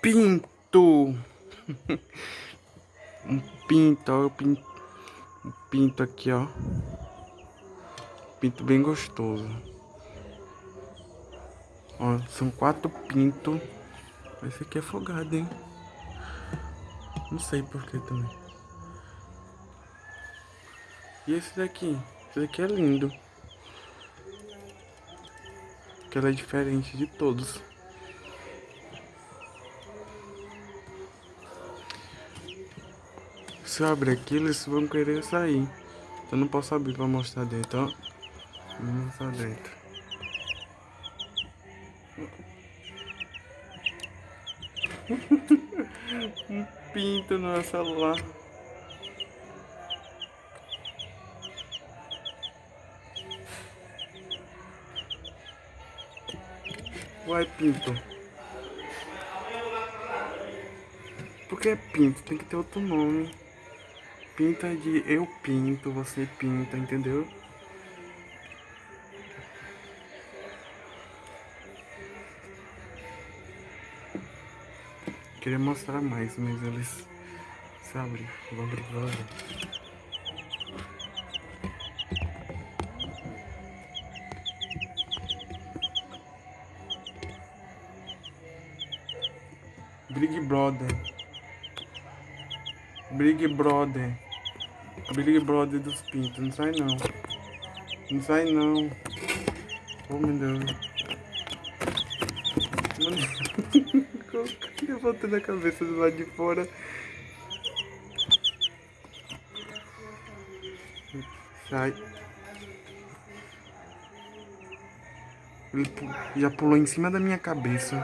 pinto. um pinto, ó. Um pinto aqui, ó. Pinto bem gostoso. Ó, são quatro pintos. Esse aqui é afogado, hein? Não sei porquê também. E esse daqui? Esse daqui é lindo. Que ela é diferente de todos. Se eu abrir aqui, eles vão querer sair. Então não posso abrir pra mostrar dentro, ó. Vamos mostrar dentro. um pinto no meu celular. Uai, pinto. Por que é pinto? Tem que ter outro nome. Pinta de eu pinto, você pinta, entendeu? Queria mostrar mais, mas eles. Vou abrir agora. Big Brother. Big Brother. Big Brother dos pintos. Não sai não. Não sai não. Oh meu Deus. Levantando a cabeça do lado de fora. Sai. Ele já pulou em cima da minha cabeça.